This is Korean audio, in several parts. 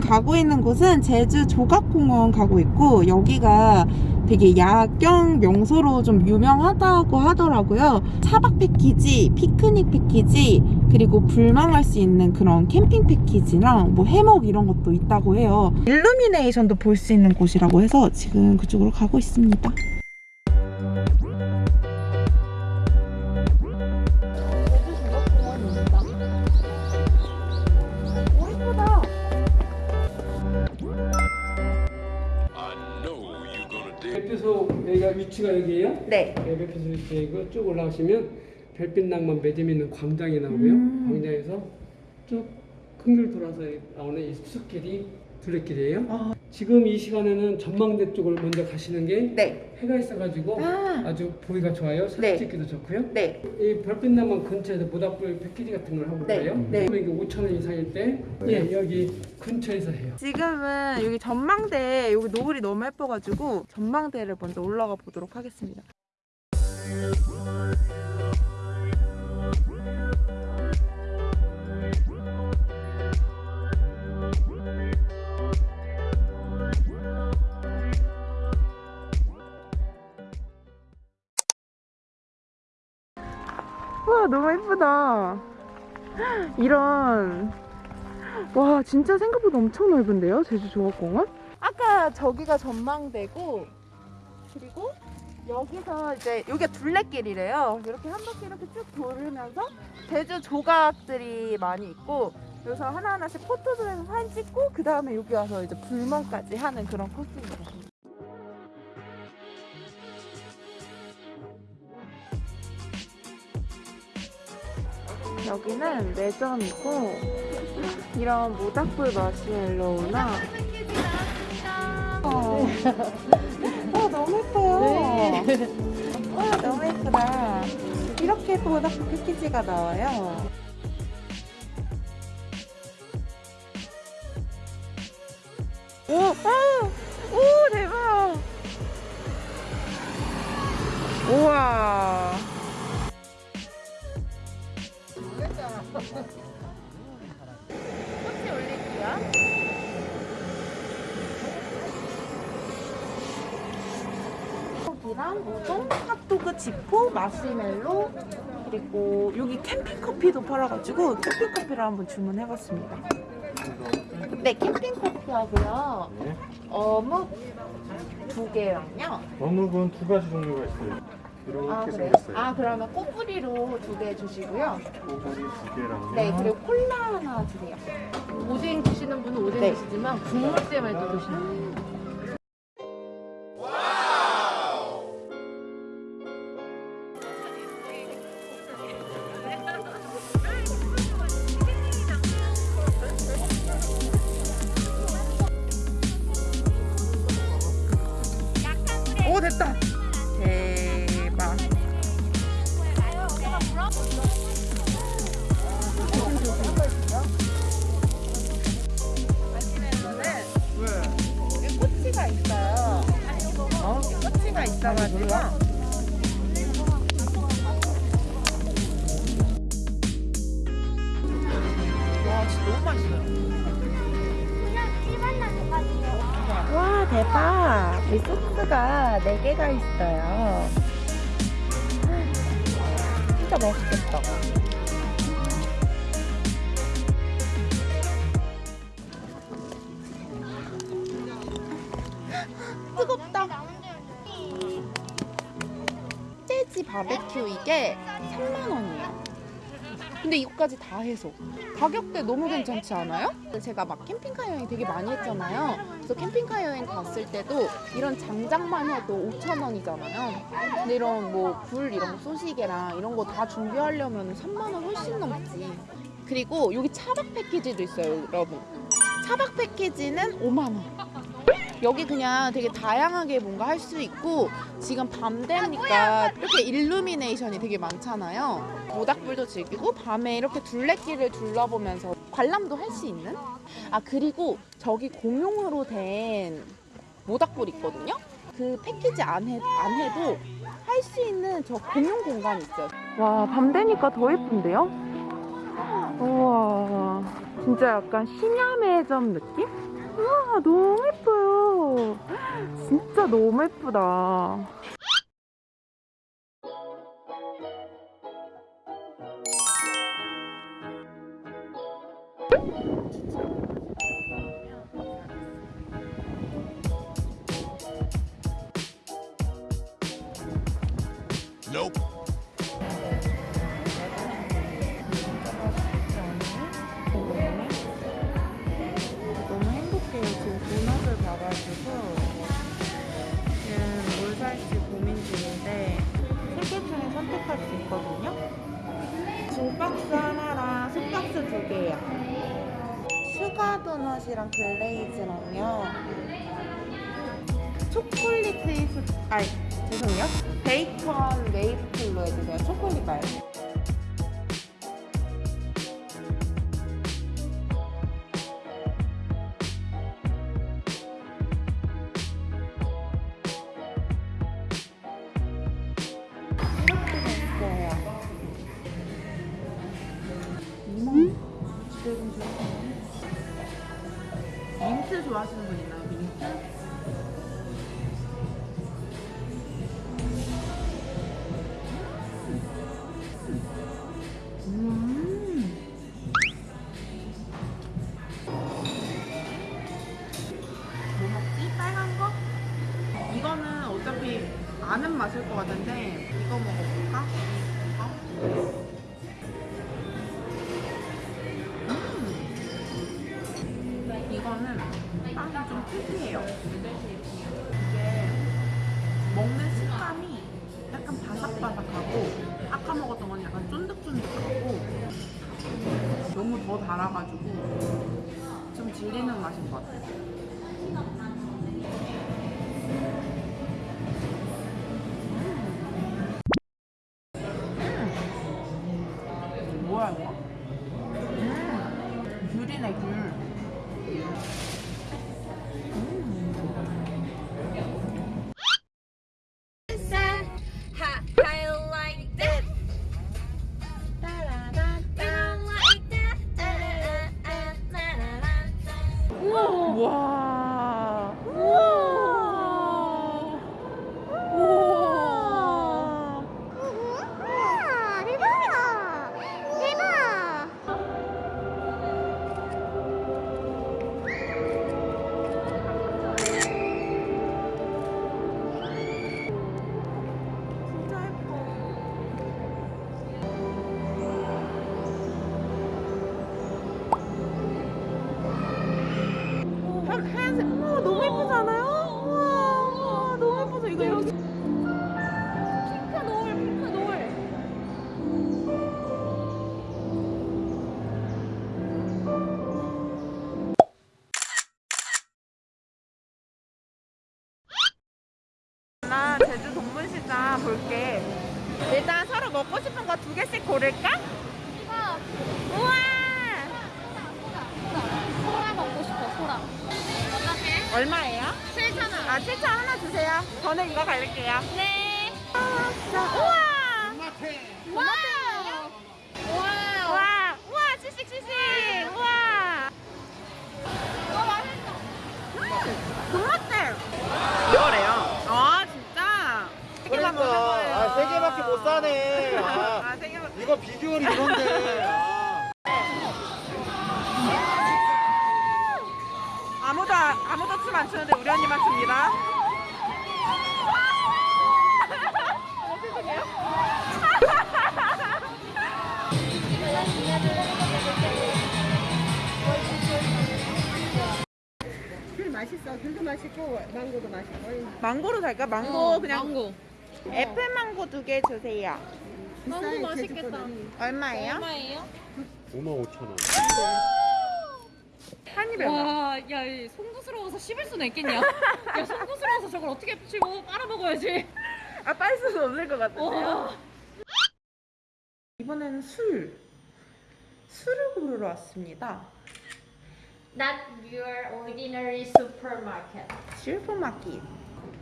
가고 있는 곳은 제주 조각공원 가고 있고 여기가 되게 야경 명소로 좀 유명하다고 하더라고요. 차박 패키지, 피크닉 패키지, 그리고 불망할 수 있는 그런 캠핑 패키지랑 뭐 해먹 이런 것도 있다고 해요. 일루미네이션도 볼 수 있는 곳이라고 해서 지금 그쪽으로 가고 있습니다. 위치가 여기에요. 네. 네, 별빛소 위치이고 쭉 올라오시면 별빛 낭만 매점 있는 광장이 나오고요. 음. 광장에서 쭉 큰길 돌아서 나오는 이 숲길이 둘레길이에요. 아. 지금 이 시간에는 전망대 쪽을 먼저 가시는 게 네. 해가 있어가지고 아. 아주 보기가 좋아요. 사진 네. 찍기도 좋고요. 네. 이 별빛나만 근처에서 모닥불 패키지 같은 걸 하고 네. 그래요. 네. 그러면 이게 5천 원 이상일 때 예, 여기 근처에서 해요. 지금은 여기 전망대 여기 노을이 너무 예뻐가지고 전망대를 먼저 올라가 보도록 하겠습니다. 너무 예쁘다. 이런 와 진짜 생각보다 엄청 넓은데요 제주 조각공원? 아까 저기가 전망대고 그리고 여기서 이제 여기가 둘레길이래요 이렇게 한 바퀴 이렇게 쭉 돌으면서 제주 조각들이 많이 있고 여기서 하나하나씩 포토존에서 사진 찍고 그 다음에 여기 와서 이제 불멍까지 하는 그런 코스입니다 여기는 매점이고 이런 모닥불 마시멜로우나 어. 어, 너무 예뻐요. 와, 너무 예쁘다. 이렇게 모닥불 패키지가 나와요. 오, 아, 오, 대박. 우와. 꽃이 올릴게요. 떡이랑 우동, 핫도그 지포, 마시멜로 그리고 여기 캠핑 커피도 팔아가지고 캠핑 커피를 한번 주문해봤습니다. 네, 캠핑 커피 하고요. 어묵 두 개랑요. 어묵은 두 가지 종류가 있어요. 이렇게 아 그래요? 생겼어요. 아 그러면 꼬부리로 두 개 주시고요. 꼬부리 두 개랑요. 네, 그리고 콜라 하나 주세요. 오뎅 드시는 분은 오뎅 네. 드시지만 국물 때문에 또 드시는 분오 대박. 이 소스가 4개가 있어요. 진짜 맛있겠다. 뜨겁다. 재지 바베큐 이게 3만 원이에요. 근데 이거까지 다 해서 가격대 너무 괜찮지 않아요? 제가 막 캠핑카 여행 되게 많이 했잖아요. 그래서 캠핑카 여행 갔을 때도 이런 장작만 해도 5천 원이잖아요. 근데 이런 먹을 이런 거 소세지랑 이런 거 다 준비하려면 3만 원 훨씬 넘지. 그리고 여기 차박 패키지도 있어요, 여러분. 차박 패키지는 5만 원. 여기 그냥 되게 다양하게 뭔가 할 수 있고 지금 밤 되니까 이렇게 일루미네이션이 되게 많잖아요. 모닥불도 즐기고 밤에 이렇게 둘레길을 둘러보면서 관람도 할 수 있는? 아 그리고 저기 공용으로 된 모닥불 있거든요. 그 패키지 안, 해, 안 해도 할 수 있는 저 공용 공간이 있어요. 와, 밤 되니까 더 예쁜데요? 우와, 진짜 약간 심야 매점 느낌? 우와 너무 예뻐요. 진짜 너무 예쁘다. 글레이즈랑요. 초콜릿 베이스 아 죄송해요. 베이컨 메이플로 해주세요. 초콜릿 말고. 좋아하시는 분 있나요? 민트? 음. 뭐? 이거는 어차피 아는 맛일 것 같은데 이거 먹어볼까? 이거? 특이해요. 이게 먹는 식감이 약간 바삭바삭하고 아까 먹었던 건 약간 쫀득쫀득하고 너무 더 달아가지고 좀 질리는 맛인 것 같아요. 먹고 싶은 거 두 개씩 고를까? 이거 우와! 소라 먹고 싶어, 소라. 어떻게? 얼마예요? 7,000원. 아, 7천 하나 주세요. 저는 이거 갈릴게요. 네. 아. 우와! 와우. 와 맛있고 망고도 맛있고. 망고로 살까? 망고 그냥 망고. 애플 망고 두 개 주세요. 망고 맛있겠다. 얼마예요? 얼마예요? 5만 5천 원. 한 입에 얼마? 와, 야, 이 송구스러워서 씹을 수는 있겠냐? 야, 송구스러워서 저걸 어떻게 씹어? 빨아먹어야지. 아, 빨 수는 없을 것 같은데요. 와. 이번에는 술. 술을 고르러 왔습니다. Not your ordinary supermarket. 슈퍼마켓.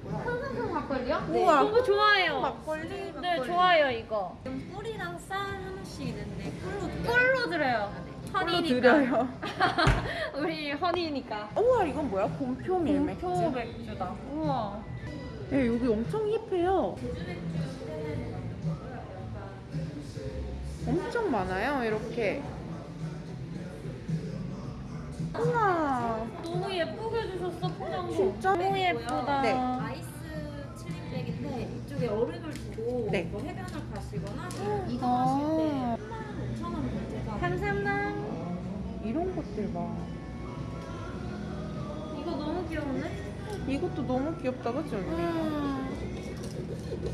흥흥흥 막걸리요? 우와. 너무 좋아해요. 막걸리, 막걸리. 네, 좋아요, 이거. 꿀이랑 쌀 하나씩 있는데 꿀로 꿀로 들어요. 허니니까. 드려요. 우리 허니니까. 우와 이건 뭐야? 곰표 밀맥주. 표 맥주다. 우와. 네, 여기 엄청 힙해요. 엄청 많아요, 이렇게. 우와, 너무 예쁘게 해주셨어 포장도. 진짜 너무 예쁘다. 네. 아이스 칠링백인데 이쪽에 얼음을 두고 네. 뭐 해변을 가시거나 아. 이동하실 때 3만 5천 원 문제가 감사합니다. 이런 것들 봐. 이거 너무 귀여운데? 이것도 너무 귀엽다, 그치? 음.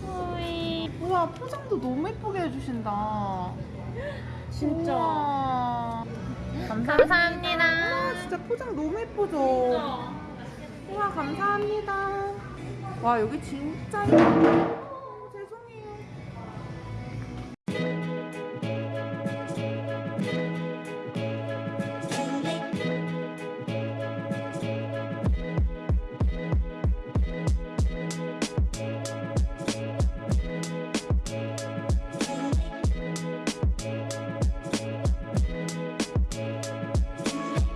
어이. 우와, 포장도 너무 예쁘게 해주신다. 진짜. 우와. 감사합니다. 와, 진짜 포장 너무 예쁘죠? 우와, 감사합니다. 와, 여기 진짜 예쁘다.